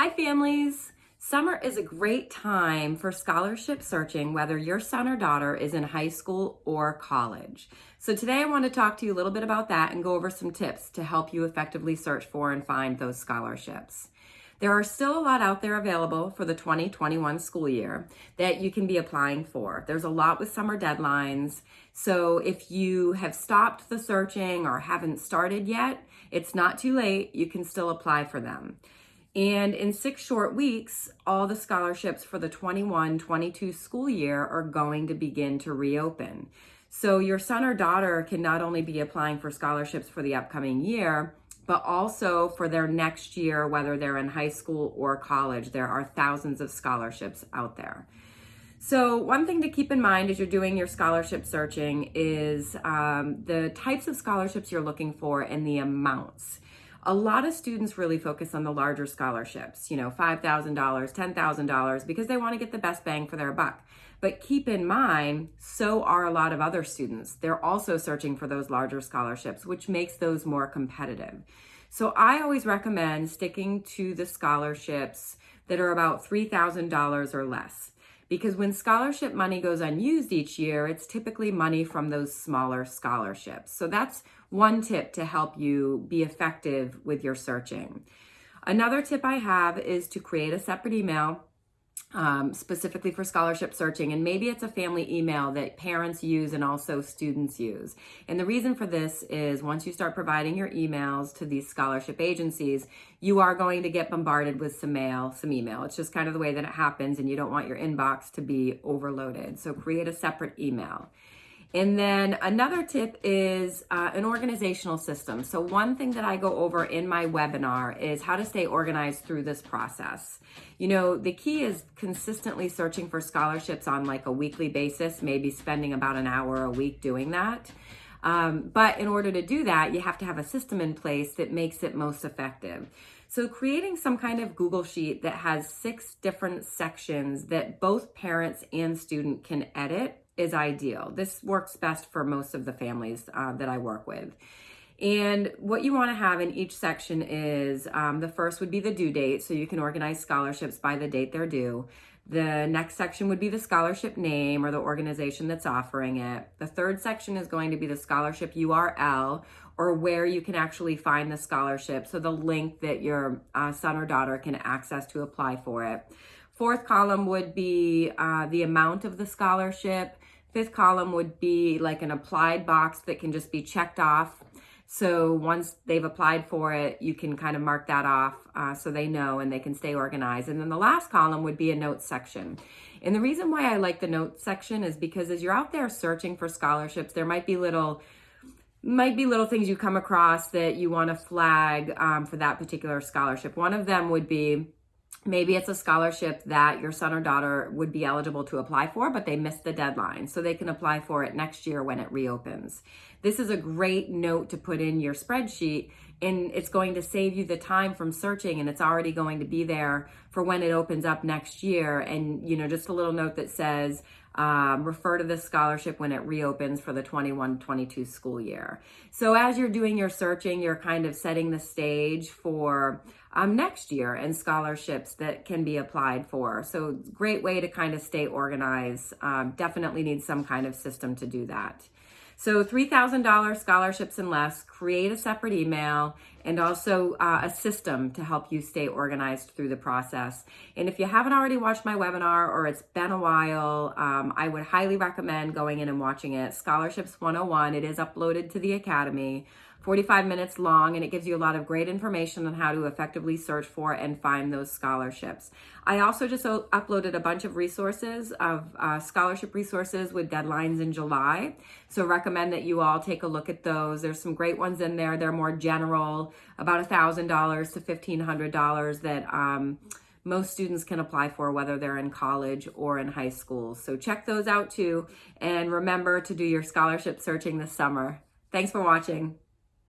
Hi families! Summer is a great time for scholarship searching whether your son or daughter is in high school or college. So today I want to talk to you a little bit about that and go over some tips to help you effectively search for and find those scholarships. There are still a lot out there available for the 2021 school year that you can be applying for. There's a lot with summer deadlines. So if you have stopped the searching or haven't started yet, it's not too late. You can still apply for them. And in six short weeks, all the scholarships for the 21 22 school year are going to begin to reopen. So your son or daughter can not only be applying for scholarships for the upcoming year, but also for their next year, whether they're in high school or college. There are thousands of scholarships out there. So, one thing to keep in mind as you're doing your scholarship searching is um, the types of scholarships you're looking for and the amounts a lot of students really focus on the larger scholarships, you know, $5,000, $10,000, because they want to get the best bang for their buck. But keep in mind, so are a lot of other students. They're also searching for those larger scholarships, which makes those more competitive. So I always recommend sticking to the scholarships that are about $3,000 or less. Because when scholarship money goes unused each year, it's typically money from those smaller scholarships. So that's one tip to help you be effective with your searching. Another tip I have is to create a separate email um, specifically for scholarship searching. And maybe it's a family email that parents use and also students use. And the reason for this is once you start providing your emails to these scholarship agencies, you are going to get bombarded with some mail, some email. It's just kind of the way that it happens, and you don't want your inbox to be overloaded. So create a separate email. And then another tip is uh, an organizational system. So one thing that I go over in my webinar is how to stay organized through this process. You know, the key is consistently searching for scholarships on like a weekly basis, maybe spending about an hour a week doing that. Um, but in order to do that, you have to have a system in place that makes it most effective. So creating some kind of Google sheet that has six different sections that both parents and student can edit is ideal. This works best for most of the families uh, that I work with. And what you want to have in each section is um, the first would be the due date, so you can organize scholarships by the date they're due. The next section would be the scholarship name or the organization that's offering it. The third section is going to be the scholarship URL or where you can actually find the scholarship, so the link that your uh, son or daughter can access to apply for it. Fourth column would be uh, the amount of the scholarship. Fifth column would be like an applied box that can just be checked off. So once they've applied for it, you can kind of mark that off uh, so they know and they can stay organized. And then the last column would be a notes section. And the reason why I like the notes section is because as you're out there searching for scholarships, there might be little might be little things you come across that you want to flag um, for that particular scholarship. One of them would be maybe it's a scholarship that your son or daughter would be eligible to apply for, but they missed the deadline. So they can apply for it next year when it reopens. This is a great note to put in your spreadsheet and it's going to save you the time from searching and it's already going to be there for when it opens up next year. And, you know, just a little note that says, um, refer to this scholarship when it reopens for the 21-22 school year. So as you're doing your searching, you're kind of setting the stage for um, next year and scholarships that can be applied for. So great way to kind of stay organized. Um, definitely need some kind of system to do that. So $3,000 scholarships and less, create a separate email and also uh, a system to help you stay organized through the process. And if you haven't already watched my webinar or it's been a while, um, I would highly recommend going in and watching it. Scholarships 101, it is uploaded to the Academy. 45 minutes long, and it gives you a lot of great information on how to effectively search for and find those scholarships. I also just uploaded a bunch of resources of uh, scholarship resources with deadlines in July. So recommend that you all take a look at those. There's some great ones in there. They're more general, about $1,000 to $1,500 that um, most students can apply for whether they're in college or in high school. So check those out too. And remember to do your scholarship searching this summer. Thanks for watching.